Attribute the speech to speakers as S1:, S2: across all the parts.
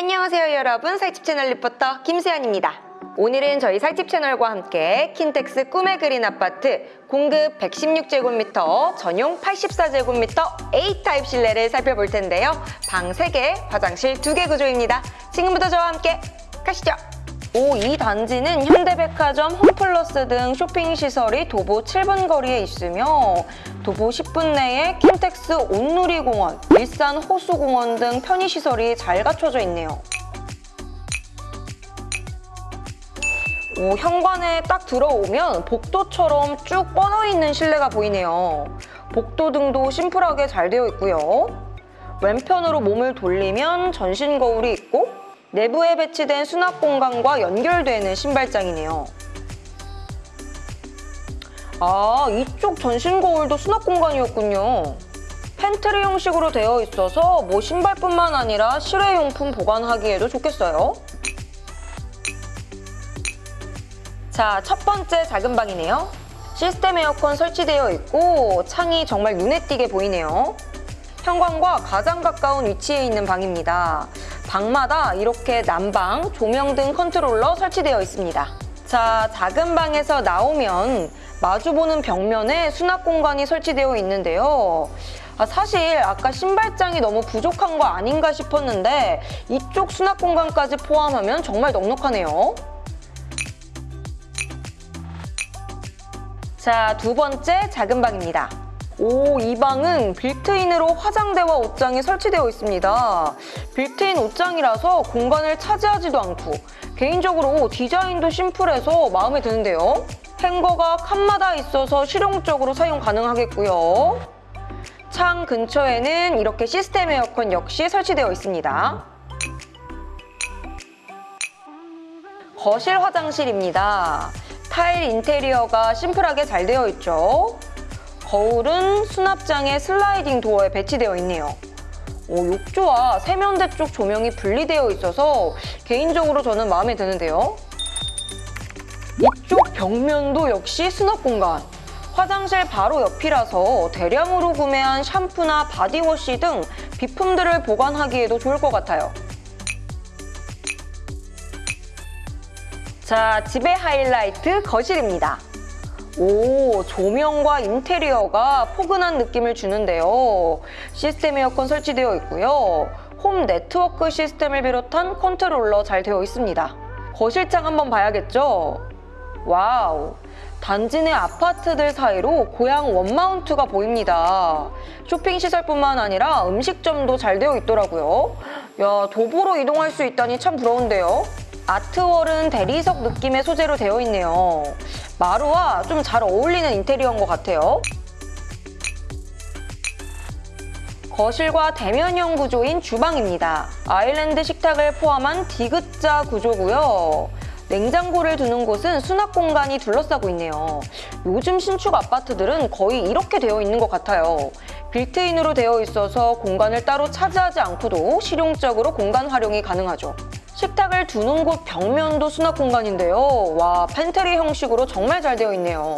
S1: 안녕하세요 여러분. 살집 채널 리포터 김수연입니다. 오늘은 저희 살집 채널과 함께 킨텍스 꿈에그린 아파트 공급 116제곱미터 전용 84제곱미터 A타입 실내를 살펴볼 텐데요. 방 3개, 화장실 2개 구조입니다. 지금부터 저와 함께 가시죠 오, 이 단지는 현대백화점, 홈플러스 등 쇼핑시설이 도보 7분 거리에 있으며 도보 10분 내에 킨텍스 온누리공원, 일산 호수공원 등 편의시설이 잘 갖춰져 있네요. 오, 현관에 딱 들어오면 복도처럼 쭉 뻗어있는 실내가 보이네요. 복도 등도 심플하게 잘 되어 있고요. 왼편으로 몸을 돌리면 전신 거울이 있고 내부에 배치된 수납 공간과 연결되는 신발장이네요. 아, 이쪽 전신 거울도 수납 공간이었군요. 팬트리 형식으로 되어 있어서 뭐 신발뿐만 아니라 실외용품 보관하기에도 좋겠어요. 자, 첫 번째 작은 방이네요. 시스템 에어컨 설치되어 있고 창이 정말 눈에 띄게 보이네요. 현관과 가장 가까운 위치에 있는 방입니다. 방마다 이렇게 난방, 조명 등 컨트롤러 설치되어 있습니다. 자, 작은 방에서 나오면 마주보는 벽면에 수납 공간이 설치되어 있는데요. 아, 사실 아까 신발장이 너무 부족한 거 아닌가 싶었는데 이쪽 수납 공간까지 포함하면 정말 넉넉하네요. 자, 두 번째 작은 방입니다. 오, 이 방은 빌트인으로 화장대와 옷장이 설치되어 있습니다. 빌트인 옷장이라서 공간을 차지하지도 않고 개인적으로 디자인도 심플해서 마음에 드는데요. 행거가 칸마다 있어서 실용적으로 사용 가능하겠고요. 창 근처에는 이렇게 시스템 에어컨 역시 설치되어 있습니다. 거실 화장실입니다. 타일 인테리어가 심플하게 잘 되어 있죠. 거울은 수납장에 슬라이딩 도어에 배치되어 있네요. 오, 욕조와 세면대 쪽 조명이 분리되어 있어서 개인적으로 저는 마음에 드는데요. 이쪽 벽면도 역시 수납 공간. 화장실 바로 옆이라서 대량으로 구매한 샴푸나 바디워시 등 비품들을 보관하기에도 좋을 것 같아요. 자, 집의 하이라이트 거실입니다. 오, 조명과 인테리어가 포근한 느낌을 주는데요. 시스템 에어컨 설치되어 있고요. 홈 네트워크 시스템을 비롯한 컨트롤러 잘 되어 있습니다. 거실 창 한번 봐야겠죠? 와우, 단지 내 아파트들 사이로 고양 원마운트가 보입니다. 쇼핑시설뿐만 아니라 음식점도 잘 되어 있더라고요. 야, 도보로 이동할 수 있다니 참 부러운데요. 아트월은 대리석 느낌의 소재로 되어 있네요. 마루와 좀 잘 어울리는 인테리어인 것 같아요. 거실과 대면형 구조인 주방입니다. 아일랜드 식탁을 포함한 디귿자 구조고요. 냉장고를 두는 곳은 수납 공간이 둘러싸고 있네요. 요즘 신축 아파트들은 거의 이렇게 되어 있는 것 같아요. 빌트인으로 되어 있어서 공간을 따로 차지하지 않고도 실용적으로 공간 활용이 가능하죠. 식탁을 두는 곳 벽면도 수납 공간인데요. 와, 팬트리 형식으로 정말 잘 되어 있네요.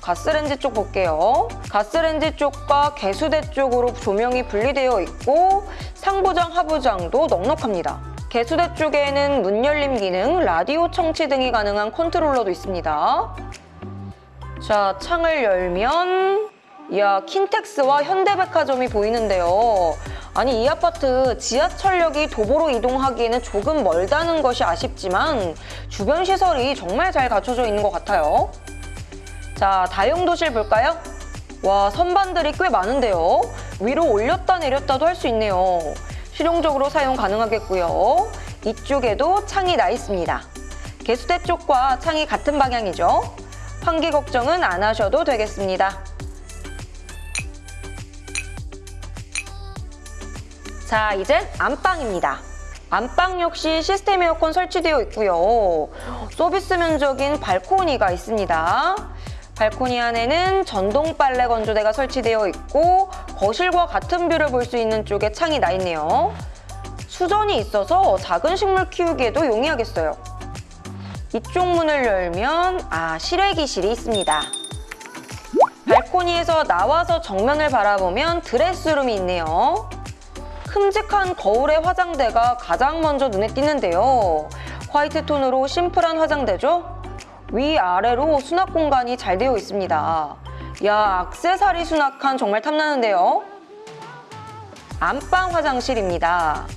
S1: 가스렌지 쪽 볼게요. 가스렌지 쪽과 개수대 쪽으로 조명이 분리되어 있고 상부장, 하부장도 넉넉합니다. 개수대 쪽에는 문 열림 기능, 라디오 청취 등이 가능한 컨트롤러도 있습니다. 자, 창을 열면 이야, 킨텍스와 현대백화점이 보이는데요. 아니 이 아파트 지하철역이 도보로 이동하기에는 조금 멀다는 것이 아쉽지만 주변 시설이 정말 잘 갖춰져 있는 것 같아요. 자, 다용도실 볼까요? 와, 선반들이 꽤 많은데요. 위로 올렸다 내렸다도 할 수 있네요. 실용적으로 사용 가능하겠고요. 이쪽에도 창이 나 있습니다. 개수대 쪽과 창이 같은 방향이죠. 환기 걱정은 안 하셔도 되겠습니다. 자, 이젠 안방입니다. 안방 역시 시스템 에어컨 설치되어 있고요. 서비스 면적인 발코니가 있습니다. 발코니 안에는 전동 빨래 건조대가 설치되어 있고 거실과 같은 뷰를 볼 수 있는 쪽에 창이 나 있네요. 수전이 있어서 작은 식물 키우기에도 용이하겠어요. 이쪽 문을 열면 아 실외기실이 있습니다. 발코니에서 나와서 정면을 바라보면 드레스룸이 있네요. 큼직한 거울의 화장대가 가장 먼저 눈에 띄는데요. 화이트 톤으로 심플한 화장대죠? 위아래로 수납 공간이 잘 되어 있습니다. 야, 악세사리 수납칸 정말 탐나는데요. 안방 화장실입니다.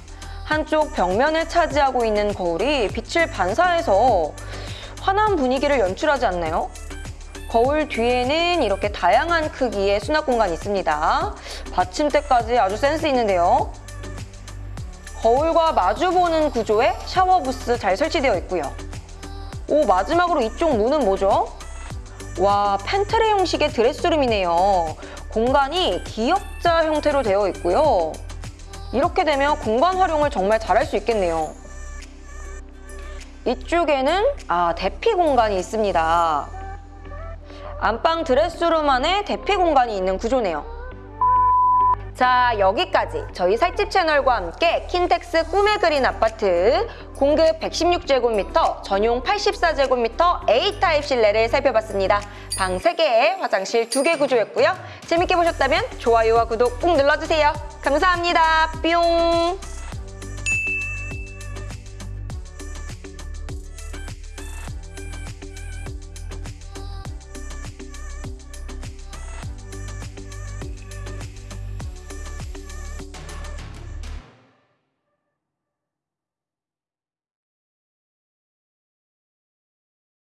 S1: 한쪽 벽면을 차지하고 있는 거울이 빛을 반사해서 환한 분위기를 연출하지 않나요? 거울 뒤에는 이렇게 다양한 크기의 수납 공간이 있습니다. 받침대까지 아주 센스 있는데요. 거울과 마주보는 구조의 샤워 부스 잘 설치되어 있고요. 오, 마지막으로 이쪽 문은 뭐죠? 와, 팬트리 형식의 드레스룸이네요. 공간이 기역자 형태로 되어 있고요. 이렇게 되면 공간 활용을 정말 잘할 수 있겠네요. 이쪽에는 아, 대피 공간이 있습니다. 안방 드레스룸 안에 대피 공간이 있는 구조네요. 자, 여기까지 저희 살집 채널과 함께 킨텍스 꿈에 그린 아파트 공급 116제곱미터, 전용 84제곱미터 A타입 실내를 살펴봤습니다. 방 3개, 화장실 2개 구조였고요. 재밌게 보셨다면 좋아요와 구독 꾹 눌러주세요. 감사합니다. 뿅!